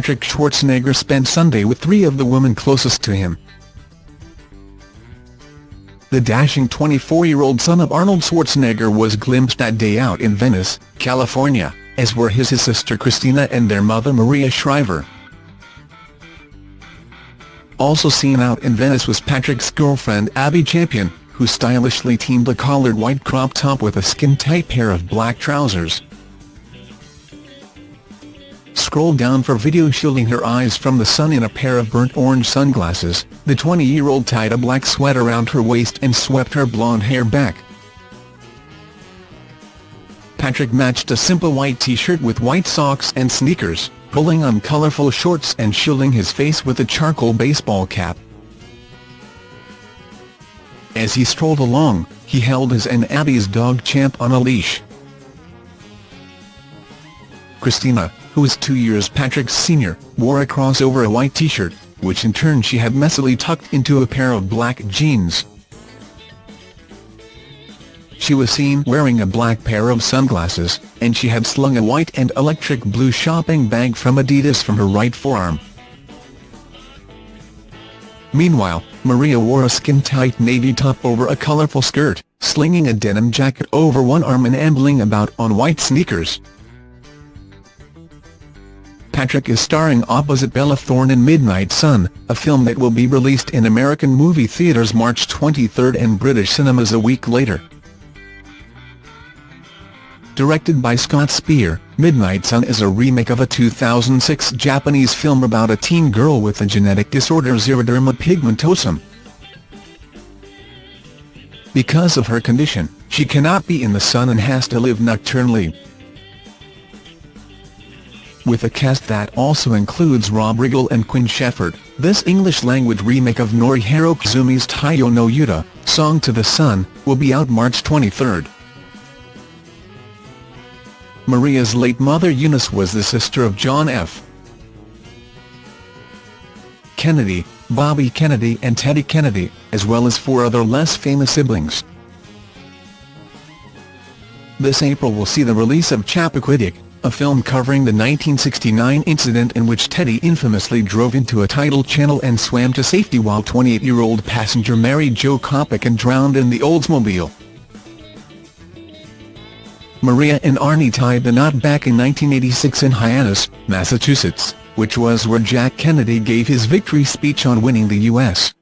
Patrick Schwarzenegger spent Sunday with three of the women closest to him. The dashing 24-year-old son of Arnold Schwarzenegger was glimpsed that day out in Venice, California, as were his, his sister Christina and their mother Maria Shriver. Also seen out in Venice was Patrick's girlfriend Abby Champion, who stylishly teamed a collared white crop top with a skin-tight pair of black trousers. Scroll down for video shielding her eyes from the sun in a pair of burnt orange sunglasses, the 20-year-old tied a black sweat around her waist and swept her blonde hair back. Patrick matched a simple white t-shirt with white socks and sneakers, pulling on colourful shorts and shielding his face with a charcoal baseball cap. As he strolled along, he held his and Abby's dog Champ on a leash. Christina, who is two years Patrick's senior, wore a cross over a white t-shirt, which in turn she had messily tucked into a pair of black jeans. She was seen wearing a black pair of sunglasses, and she had slung a white and electric blue shopping bag from Adidas from her right forearm. Meanwhile, Maria wore a skin-tight navy top over a colourful skirt, slinging a denim jacket over one arm and ambling about on white sneakers. Patrick is starring opposite Bella Thorne in Midnight Sun, a film that will be released in American movie theaters March 23 and British cinemas a week later. Directed by Scott Speer, Midnight Sun is a remake of a 2006 Japanese film about a teen girl with the genetic disorder xeroderma pigmentosum. Because of her condition, she cannot be in the sun and has to live nocturnally. With a cast that also includes Rob Riggle and Quinn Shepherd, this English-language remake of Norihiro Koizumi's Taiyo no Uta, Song to the Sun, will be out March 23. Maria's late mother Eunice was the sister of John F. Kennedy, Bobby Kennedy and Teddy Kennedy, as well as four other less famous siblings. This April will see the release of Chappaquiddick, a film covering the 1969 incident in which Teddy infamously drove into a tidal channel and swam to safety while 28-year-old passenger Mary Jo Kopechne drowned in the Oldsmobile. Maria and Arnie tied the knot back in 1986 in Hyannis, Massachusetts, which was where Jack Kennedy gave his victory speech on winning the U.S.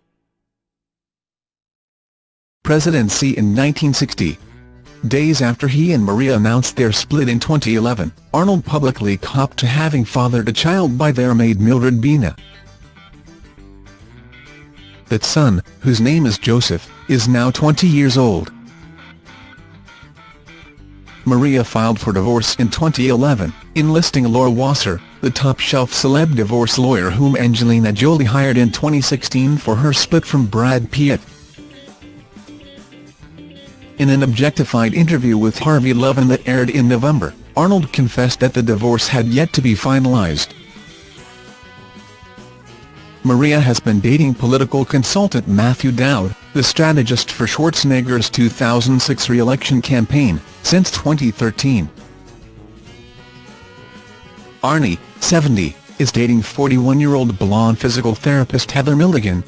presidency in 1960. Days after he and Maria announced their split in 2011, Arnold publicly copped to having fathered a child by their maid Mildred Baena. That son, whose name is Joseph, is now 20 years old. Maria filed for divorce in 2011, enlisting Laura Wasser, the top-shelf celeb divorce lawyer whom Angelina Jolie hired in 2016 for her split from Brad Pitt. In an objectified interview with Harvey Levin that aired in November, Arnold confessed that the divorce had yet to be finalized. Maria has been dating political consultant Matthew Dowd, the strategist for Schwarzenegger's 2006 re-election campaign, since 2013. Arnie, 70, is dating 41-year-old blonde physical therapist Heather Milligan,